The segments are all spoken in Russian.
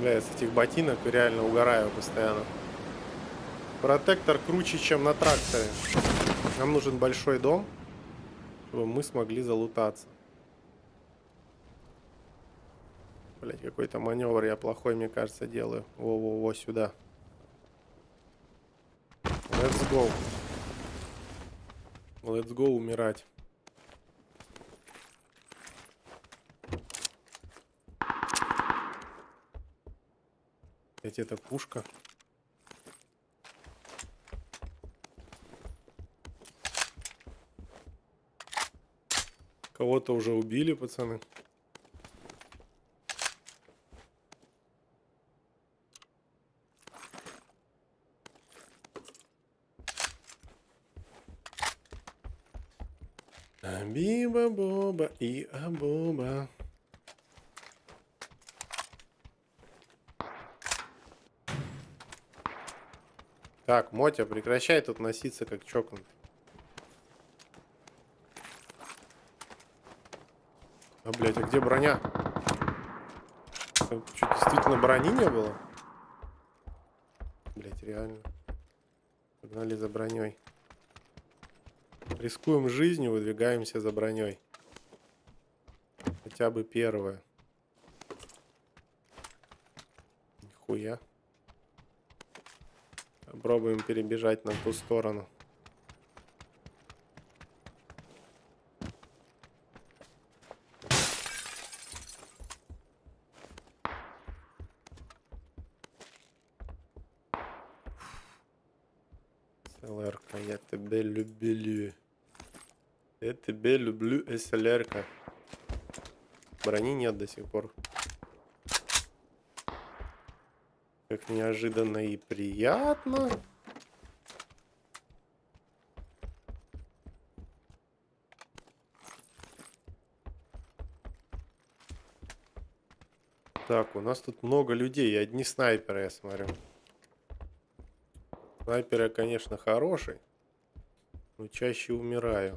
Бля, я с этих ботинок реально угораю постоянно. Протектор круче, чем на тракторе. Нам нужен большой дом, чтобы мы смогли залутаться. Блять, какой-то маневр я плохой, мне кажется, делаю. Во-во-во, сюда. Let's go. Let's go умирать. Ведь это пушка. Кого-то уже убили, пацаны. Биба-боба и абоба. Так, Мотя, прекращай тут носиться как чокнутый. А, блядь, а где броня? Что, действительно брони не было? Блядь, реально. Погнали за броней. Рискуем жизнью, выдвигаемся за броней. Хотя бы первое. Попробуем перебежать на ту сторону. СЛР-ка, я тебя люблю. Я тебя люблю, СЛР-ка. Брони нет до сих пор. Как неожиданно и приятно. Так, у нас тут много людей, и одни снайперы, я смотрю. Снайпер я, конечно, хороший, но чаще умираю.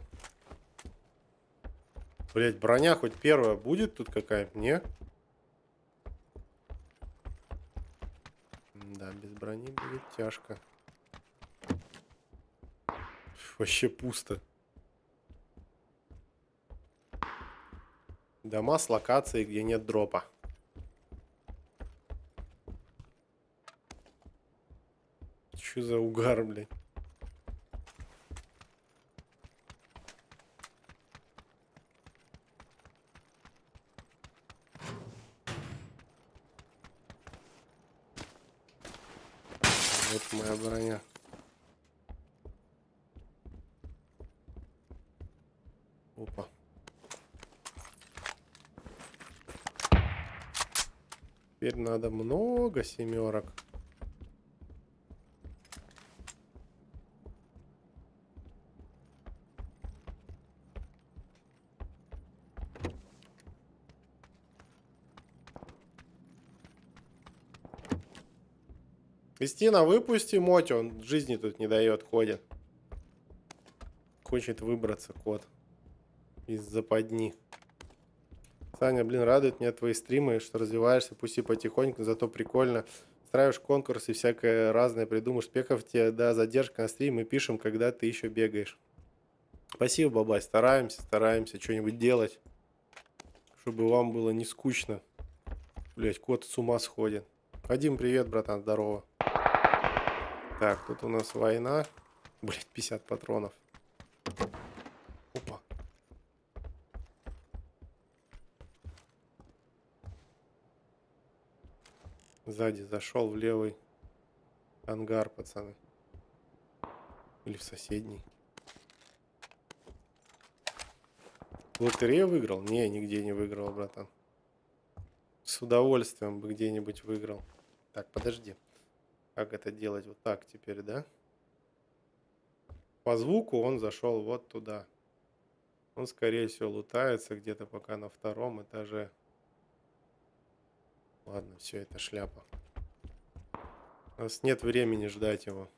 Блять, броня хоть первая будет тут какая-то? Не? Да, без брони будет тяжко. Вообще пусто. Дома с локацией, где нет дропа. Что за угар, блядь? моя броня. Опа. Теперь надо много семерок. Кристина, выпусти Моти, он жизни тут не дает, ходит. Хочет выбраться кот из западни. Саня, блин, радует меня твои стримы, что развиваешься, пусть и потихоньку, зато прикольно. Устраиваешь конкурсы, всякое разное придумаешь. Спехов тебе, да, задержка на стрим, мы пишем, когда ты еще бегаешь. Спасибо, бабай, стараемся, стараемся что-нибудь делать, чтобы вам было не скучно. Блять, кот с ума сходит. Вадим, привет, братан, здорово. Так, тут у нас война. Блять, 50 патронов. Опа. Сзади зашел в левый ангар, пацаны. Или в соседний. Лотерею выиграл? Не, нигде не выиграл, братан. С удовольствием бы где-нибудь выиграл. Так, подожди. Как это делать? Вот так теперь, да? По звуку он зашел вот туда. Он, скорее всего, лутается где-то пока на втором этаже. Ладно, все это шляпа. У нас нет времени ждать его.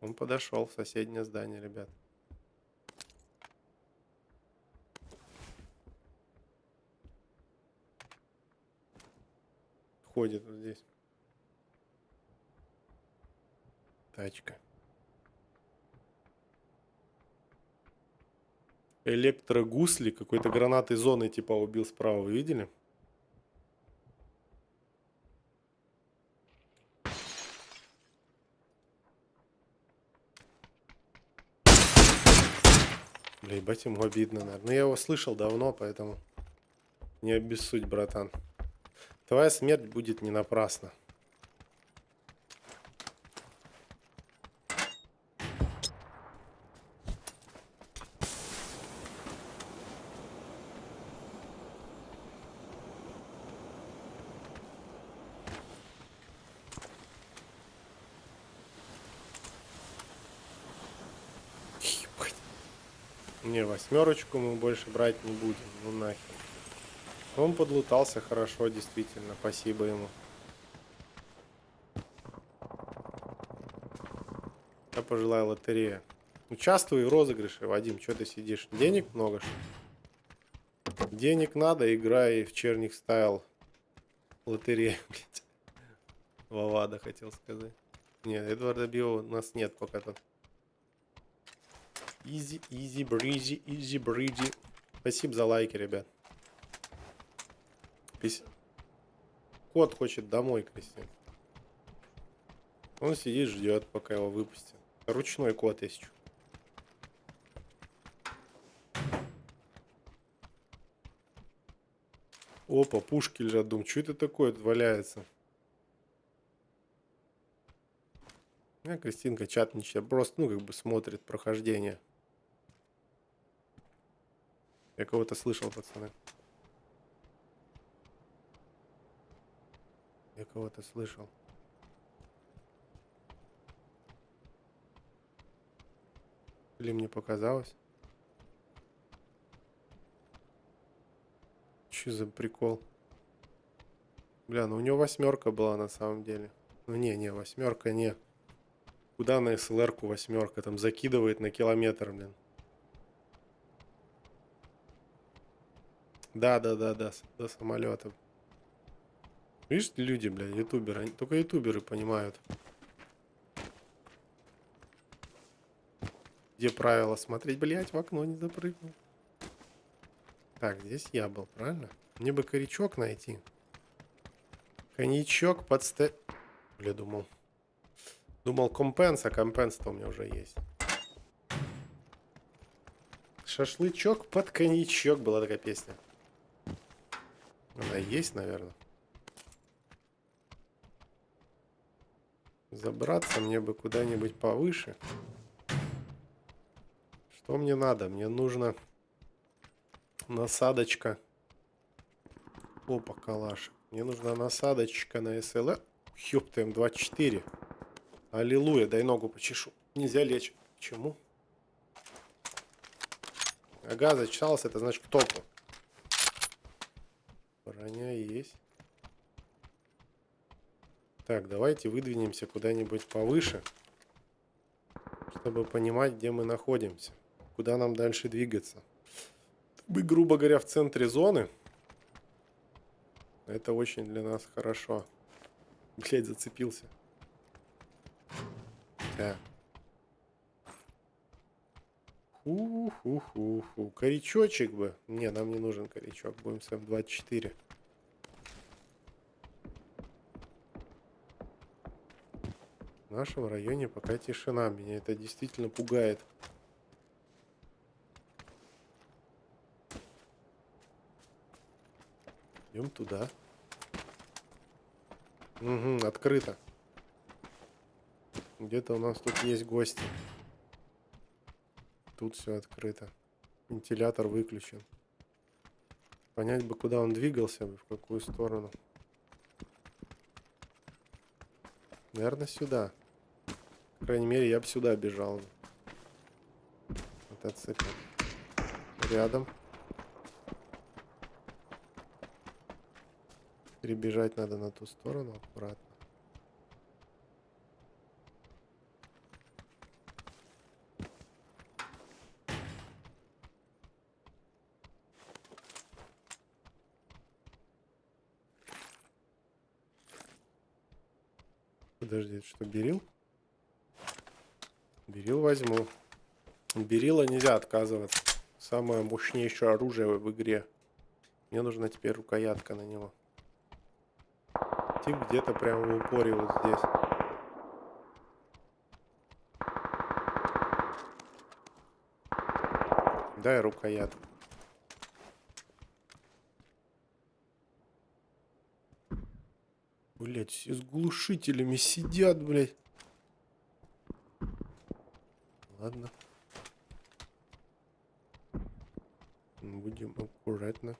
Он подошел в соседнее здание, ребят. Ходит вот здесь. Тачка. Электрогусли какой-то гранатой зоны типа убил справа, вы видели? Бля, ебать ему обидно, наверное. Но я его слышал давно, поэтому не обессудь, братан. Твоя смерть будет не напрасна. Ебать. Не, восьмерочку мы больше брать не будем. Ну нахер. Он подлутался хорошо, действительно. Спасибо ему. Я пожелаю лотерея. Участвуй в розыгрыше, Вадим. Что ты сидишь? Денег много, что? Денег надо, играй в черник стайл. Лотерея, блядь. Вавада хотел сказать. Нет, Эдварда Био у нас нет пока тут. Easy, easy, breezy, easy, breezy. Спасибо за лайки, ребят. Кот хочет домой, Кристин. Он сидит, ждет, пока его выпустят. Ручной кот есть. Опа, пушки лежат. Думаю, что это такое тут валяется? А, Кристинка чат не читает. Просто, ну, как бы смотрит прохождение. Я кого-то слышал, пацаны. Я кого-то слышал. Или мне показалось? Че за прикол? Бля, ну у него восьмерка была на самом деле. Ну не, не, восьмерка не. Куда на СЛР-ку восьмерка? Там закидывает на километр, блин. Да, да, да, да, до самолета. Видишь, люди, бля, ютуберы. Они, только ютуберы понимают. Где правило смотреть, блять, в окно не запрыгнул. Так, здесь я был, правильно? Мне бы корячок найти. Коньячок под сте... Бля, думал. Думал компенс, а компенс-то у меня уже есть. Шашлычок под коньячок была такая песня. Она есть, наверное. Забраться мне бы куда-нибудь повыше. Что мне надо? Мне нужно насадочка. Опа, калаш. Мне нужна насадочка на СЛ. Ёпта, М24. Аллилуйя, дай ногу почешу. Нельзя лечь. Почему? Ага, зачитался, это значит к топу. Броня есть. Так, давайте выдвинемся куда-нибудь повыше, чтобы понимать, где мы находимся, куда нам дальше двигаться. Мы, грубо говоря, в центре зоны. Это очень для нас хорошо. Блять, зацепился. Так. Ху-ху-ху-ху. Корячочек бы. Не, нам не нужен корячок. Будем с М24. В нашем районе пока тишина. Меня это действительно пугает. Идем туда. Угу, открыто. Где-то у нас тут есть гости. Тут все открыто. Вентилятор выключен. Понять бы, куда он двигался, в какую сторону. Наверное, сюда. Крайней мере, я бы сюда бежал. Мотоцикл. Рядом. Перебежать надо на ту сторону аккуратно. Подожди, что, берил? Берил возьму. Берила нельзя отказываться. Самое мощнейшее оружие в игре. Мне нужна теперь рукоятка на него. Тип где-то прямо в упоре вот здесь. Дай рукоятку. Блять, все с глушителями сидят, блять. Ладно. Будем аккуратно.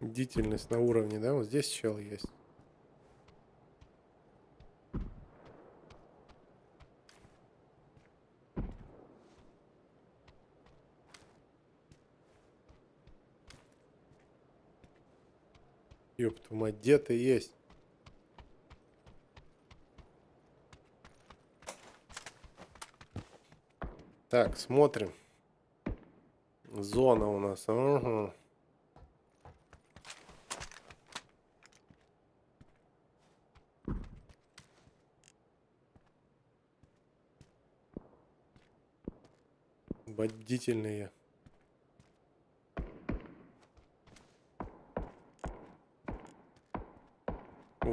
Бдительность на уровне, да? Вот здесь чел есть. Ёб мать, где ты есть? Так, смотрим. Зона у нас. Ага. Бдительные.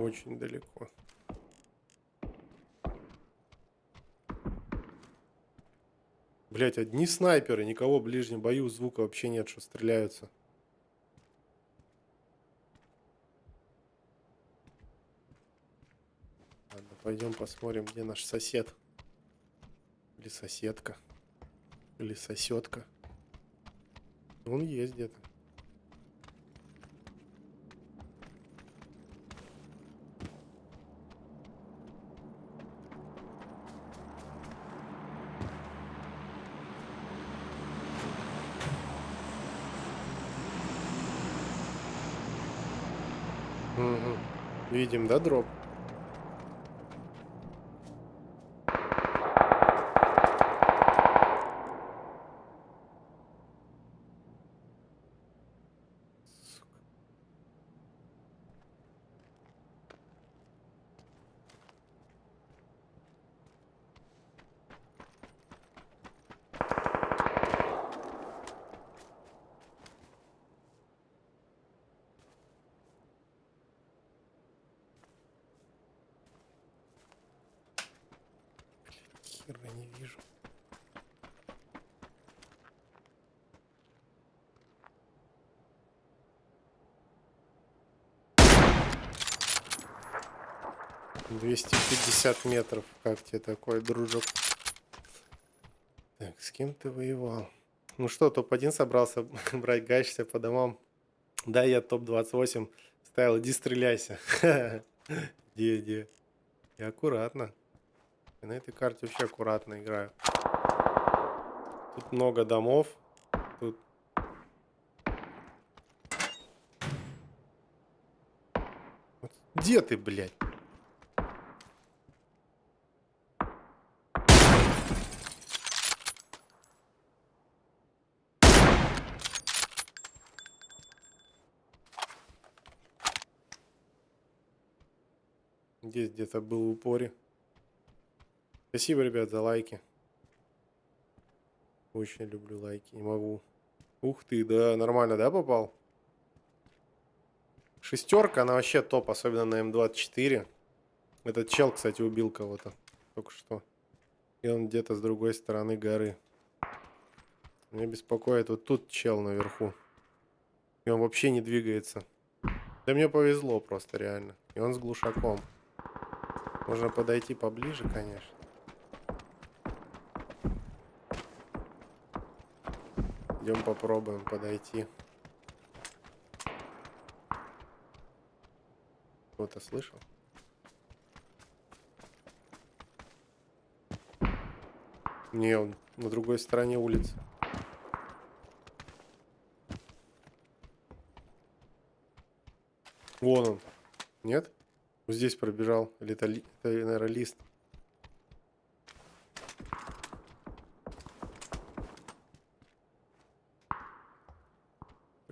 Очень далеко. Блять, одни снайперы, никого в ближнем бою, звука вообще нет, что стреляются. Ладно, пойдем посмотрим, где наш сосед. Или соседка. Или соседка. Он есть где-то. Угу. Видим, да, дроп? Сука. Хера не вижу. Двести пятьдесят метров. Как тебе такой, дружок? Так, с кем ты воевал? Ну что, топ-1 собрался брать, гачься по домам. Да, я топ-28 ставил, иди стреляйся. Где, где? И аккуратно. Я на этой карте вообще аккуратно играю. Тут много домов. Тут... Вот Где ты, блядь? Здесь где-то был в. Спасибо, ребят, за лайки. Очень люблю лайки. Не могу. Ух ты, да, нормально, да, попал? Шестерка, она вообще топ, особенно на М24. Этот чел, кстати, убил кого-то только что. И он где-то с другой стороны горы. Меня беспокоит вот тут чел наверху. И он вообще не двигается. Да мне повезло просто, реально. И он с глушаком. Можно подойти поближе, конечно. Идем попробуем подойти. Кто-то слышал? Не, он на другой стороне улицы. Вон он. Нет? Вот здесь пробежал. Или это, это наверное, лист.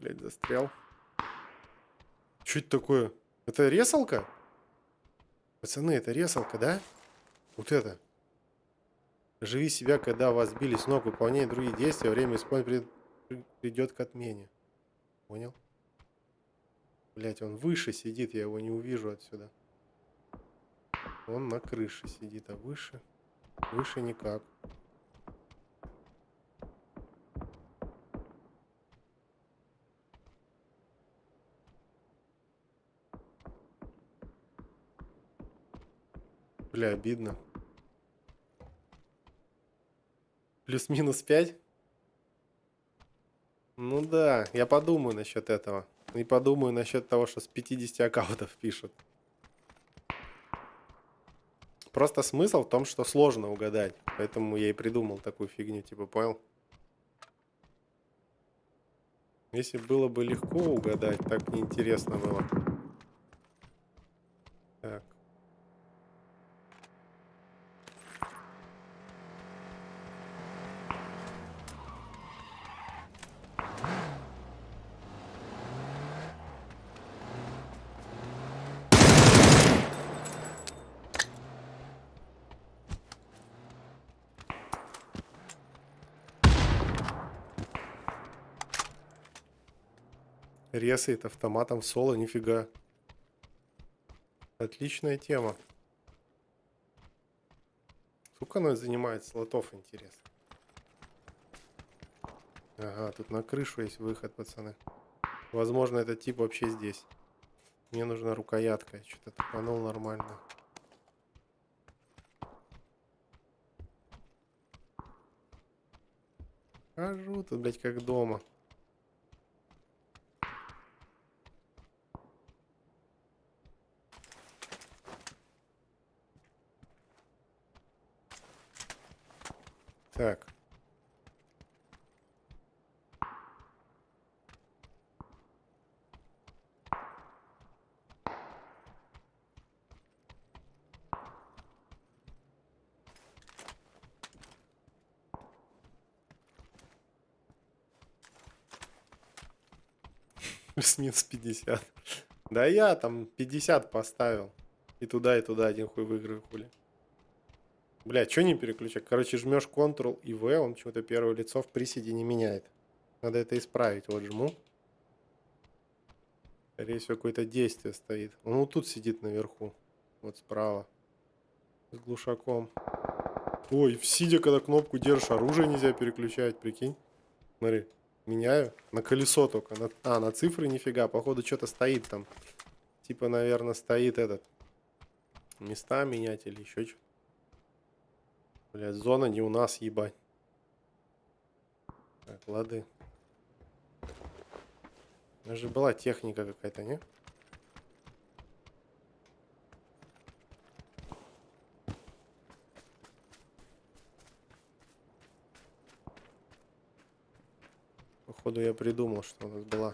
Блять, застрял. Что это такое? Это ресалка? Пацаны, это ресалка, да? Вот это. Живи себя, когда вас били с ног, выполняй другие действия, время исполнения придет к отмене. Понял? Блять, он выше сидит, я его не увижу отсюда. Он на крыше сидит, а выше? Выше никак. Бля, обидно. Плюс-минус 5? Ну да, я подумаю насчет этого. И подумаю насчет того, что с 50 аккаунтов пишут. Просто смысл в том, что сложно угадать. Поэтому я и придумал такую фигню, типа, понял? Если было бы легко угадать, так неинтересно было. Так. Резает автоматом соло, нифига. Отличная тема. Сколько оно занимает слотов, интересно? Ага, тут на крышу есть выход, пацаны. Возможно, этот тип вообще здесь. Мне нужна рукоятка. Что-то тупанул нормально. Хожу тут, блядь, как дома. Так. Плюс-минус 50. Да я там 50 поставил. И туда, и туда один хуй выиграю, хули. Бля, что не переключать? Короче, жмешь Ctrl и V, он почему-то первое лицо в приседе не меняет. Надо это исправить. Вот жму. Скорее всего, какое-то действие стоит. Он вот тут сидит наверху. Вот справа. С глушаком. Ой, сидя, когда кнопку держишь, оружие нельзя переключать, прикинь. Смотри, меняю. На колесо только. На... А, на цифры нифига. Походу, что-то стоит там. Типа, наверное, стоит этот. Места менять или еще что-то. Блять, зона не у нас, ебать. Так, лады. У нас же была техника какая-то, не? Походу я придумал, что у нас была.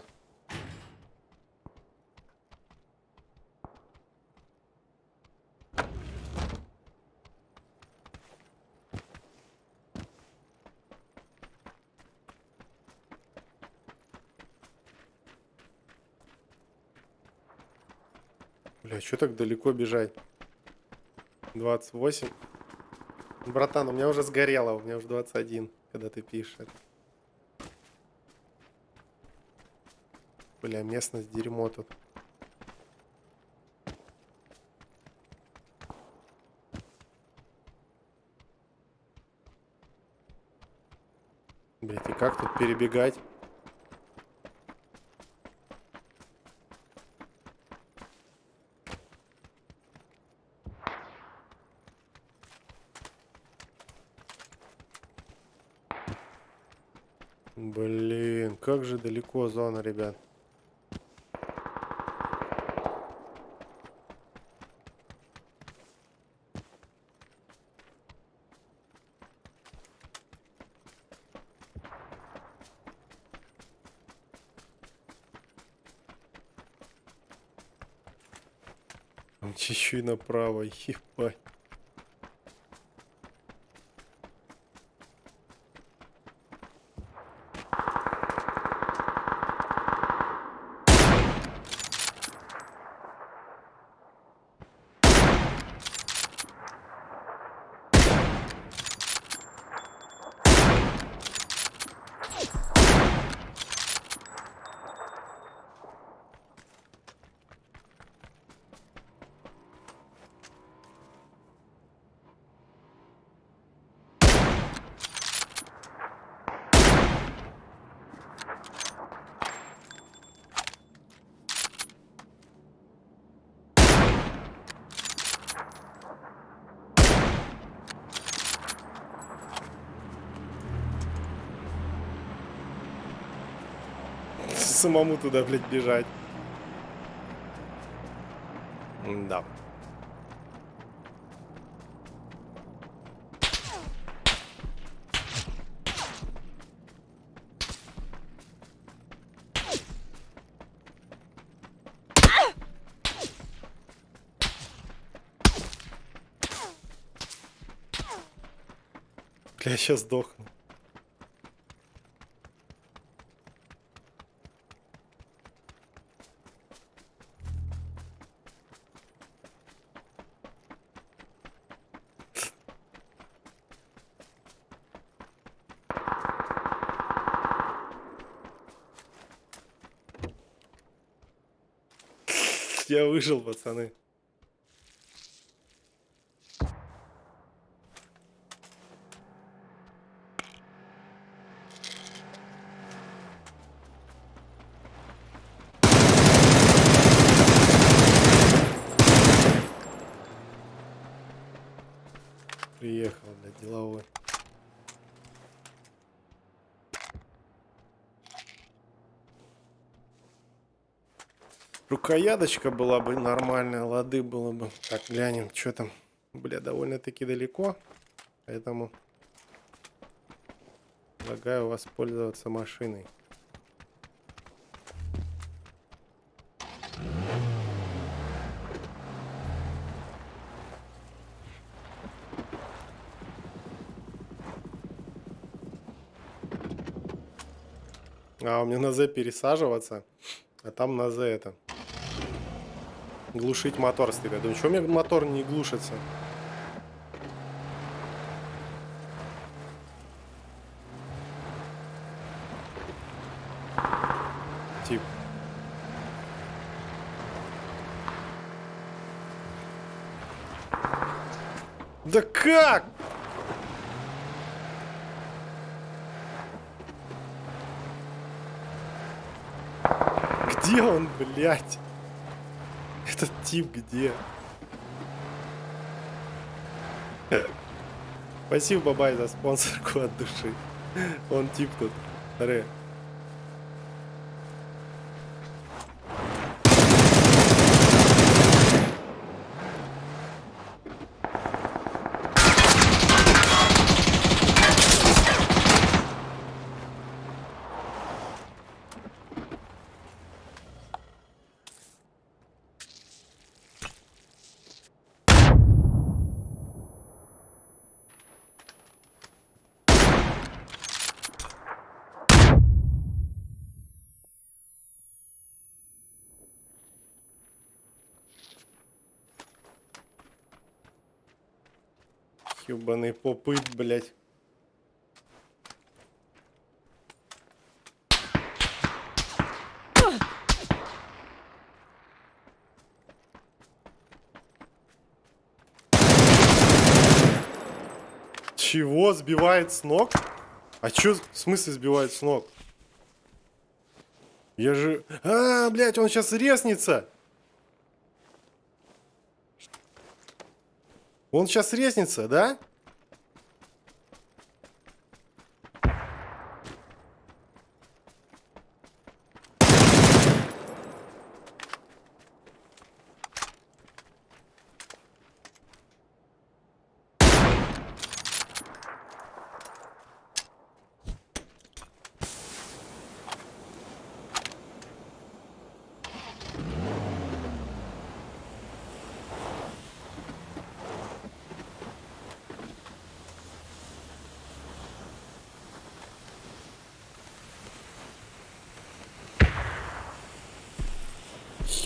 Что так далеко бежать? 28. Братан, у меня уже сгорело, у меня уже 21, когда ты пишешь. Бля, местность дерьмо тут. Блять, и как тут перебегать? Блин, как же далеко зона, ребят. Еще и направо, ебать. Самому туда, блядь, бежать. Да. Бля, я сейчас сдохну. Я выжил, пацаны. Рукояточка была бы нормальная, лады было бы. Так, глянем, что там. Бля, довольно-таки далеко. Поэтому предлагаю воспользоваться машиной. А, у меня на Z пересаживаться, а там на Z это. Глушить мотор стоит. Я думаю, что у меня мотор не глушится? Тип. Да как? Где он, блядь? Этот тип где? Спасибо, Бабай, за спонсорку от души. Он тип тут. Ре. Ёбаный попыт, блядь. Чего? Сбивает с ног? А чё, в смысле сбивает с ног? Я же... А, блядь, он сейчас резнится! Он сейчас резнится, да?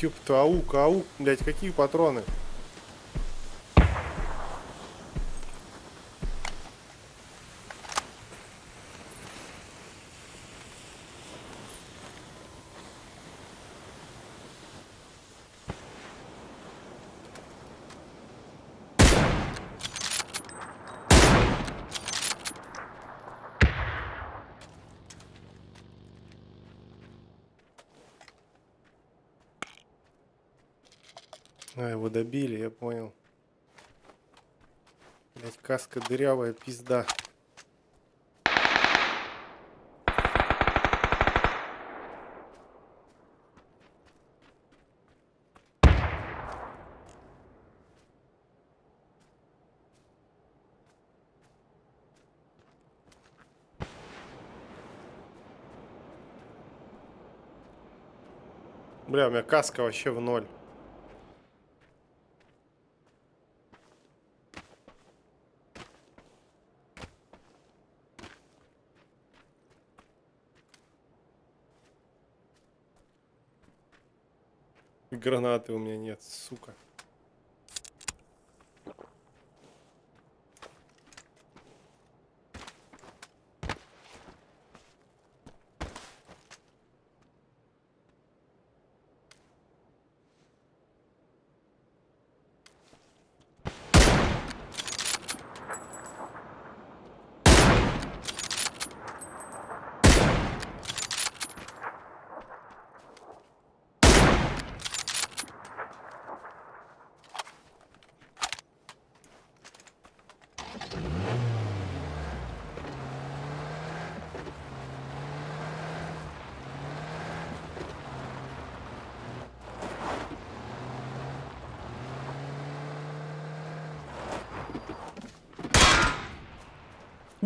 Ёпта, аук, аук, блядь, какие патроны? А, его добили, я понял. Блять, каска дырявая, пизда. Бля, у меня каска вообще в ноль. Гранаты у меня нет, сука.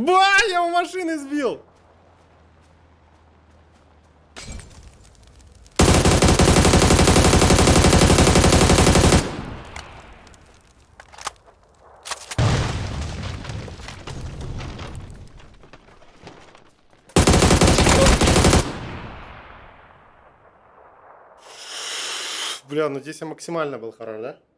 Ба, я у машины сбил! Бля, ну здесь я максимально был хорош, да?